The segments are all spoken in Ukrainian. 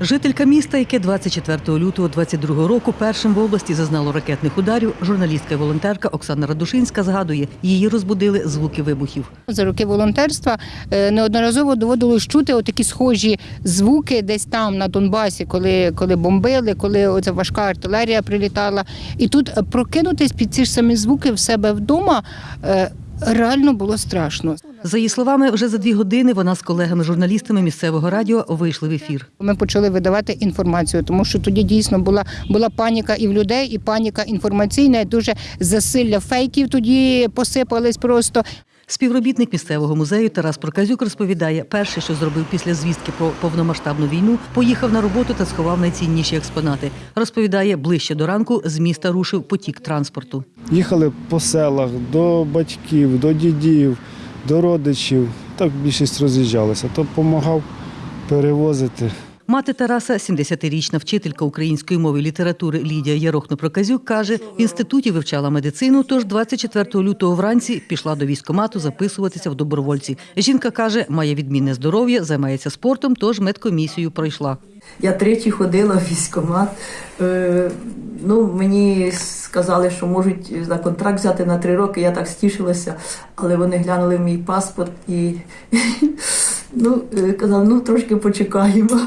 Жителька міста, яке 24 лютого 22 року першим в області зазнало ракетних ударів, журналістка і волонтерка Оксана Радушинська згадує, її розбудили звуки вибухів. За роки волонтерства е, неодноразово доводилось чути отакі схожі звуки десь там на Донбасі, коли, коли бомбили, коли оця важка артилерія прилітала. І тут прокинутись під ці ж самі звуки в себе вдома е, реально було страшно. За її словами, вже за дві години вона з колегами-журналістами місцевого радіо вийшли в ефір. Ми почали видавати інформацію, тому що тоді дійсно була, була паніка і в людей, і паніка інформаційна. і Дуже засилля фейків тоді посипались просто. Співробітник місцевого музею Тарас Проказюк розповідає, перше, що зробив після звістки про повномасштабну війну, поїхав на роботу та сховав найцінніші експонати. Розповідає, ближче до ранку з міста рушив потік транспорту. Їхали по селах до батьків, до дідів, до родичів. Так більшість роз'їжджалася. То допомагав перевозити. Мати Тараса, 70-річна вчителька української мови і літератури Лідія Ярохно-Проказюк, каже, в інституті вивчала медицину, тож 24 лютого вранці пішла до військкомату записуватися в добровольці. Жінка каже, має відмінне здоров'я, займається спортом, тож медкомісію пройшла. Я тричі ходила в військкомат. Е, ну, мені сказали, що можуть на контракт взяти на три роки. Я так стішилася, але вони глянули в мій паспорт і ну, е, казали, ну трошки почекаємо.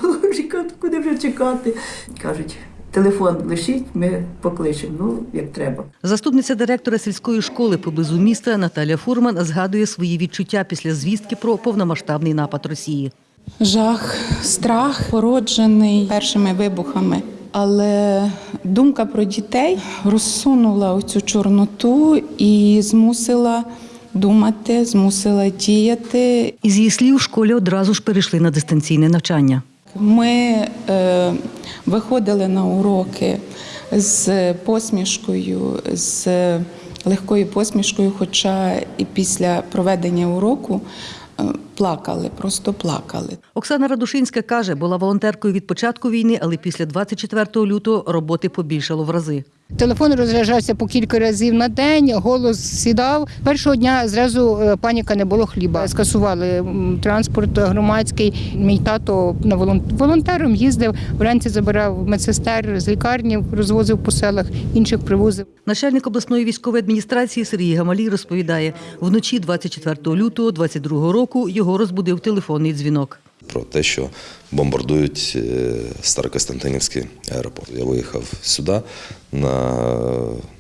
Кажу, Куди вже чекати? Кажуть, телефон лишіть, ми покличемо. Ну, як треба. Заступниця директора сільської школи поблизу міста Наталя Фурман згадує свої відчуття після звістки про повномасштабний напад Росії. Жах, страх породжений першими вибухами. Але думка про дітей розсунула оцю чорноту і змусила думати, змусила діяти. Із її слів, в школі одразу ж перейшли на дистанційне навчання. Ми е, виходили на уроки з посмішкою, з легкою посмішкою, хоча і після проведення уроку е, плакали, просто плакали. Оксана Радушинська каже, була волонтеркою від початку війни, але після 24 лютого роботи побільшало в рази. Телефон розряджався по кілька разів на день, голос сідав. Першого дня зразу е, паніка не було хліба. Скасували транспорт громадський. Мій тато на волон- волонтером їздив, вранці забирав медсестер з лікарні, розвозив по селах, інших привозив. Начальник обласної військової адміністрації Сергій Гамалій розповідає, вночі 24 лютого 22 року його розбудив телефонний дзвінок. про те, що бомбардують е, Старокостянтинівський аеропорт. Я виїхав сюди на,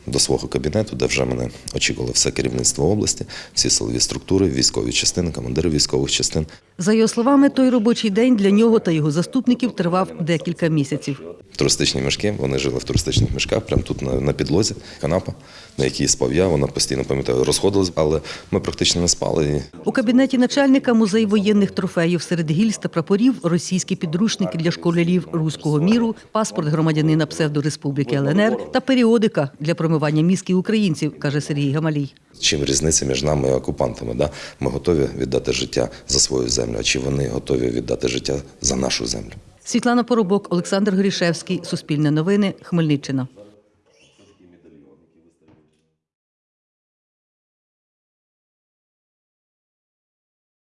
до свого кабінету, де вже мене очікувало все керівництво області, всі силові структури, військові частини, командири військових частин. За його словами, той робочий день для нього та його заступників тривав декілька місяців. Туристичні мішки, вони жили в туристичних мішках, прямо тут на, на підлозі, канапа, на якій спав я, вона постійно пам'ятаю, розходилась, але ми практично не спали. У кабінеті начальника музей воєнних трофеїв серед гільз та прапорів, російські підручники для школярів руського міру, паспорт громадянина псевдореспубліки ЛНР та періодика для промивання мізків українців, каже Сергій Гамалій. Чим різниця між нами і окупантами? Да? Ми готові віддати життя за свою землю, а чи вони готові віддати життя за нашу землю? Світлана Поробок, Олександр Горішевський, Суспільне новини, Хмельниччина.